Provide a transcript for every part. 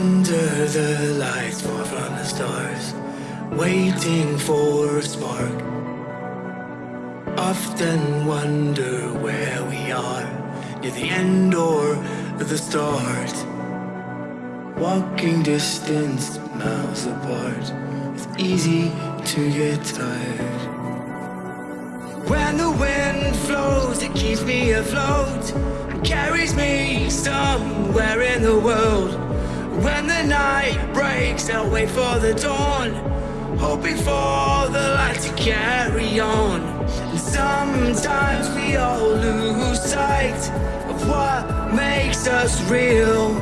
Under the lights, far from the stars, waiting for a spark. Often wonder where we are, near the end or the start. Walking distance, miles apart, it's easy to get tired. When the wind flows, it keeps me afloat carries me somewhere in the world. When the night breaks, I'll wait for the dawn, hoping for the light to carry on. And sometimes we all lose sight of what makes us real.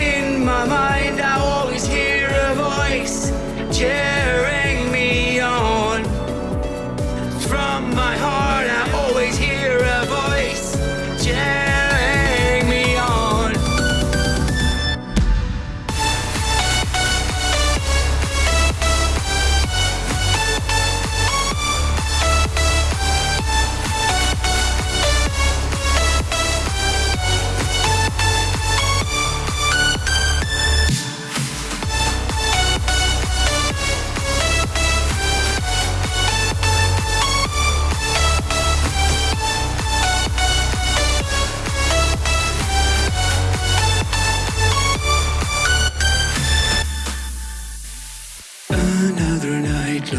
In my mind, I always hear a voice cheering me on. From my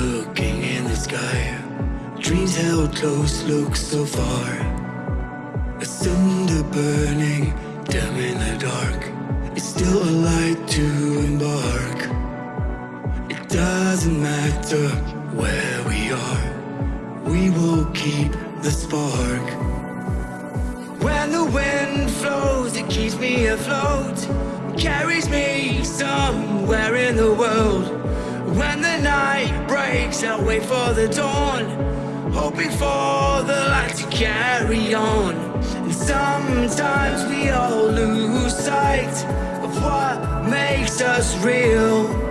looking in the sky. Dreams held close, look so far. A cinder burning, dim in the dark. It's still a light to embark. It doesn't matter where we are, we will keep the spark. When the wind flows, it keeps me afloat, carries me somewhere in the world. When the night breaks, I'll wait for the dawn, hoping for the light to carry on. And sometimes we all lose sight of what makes us real.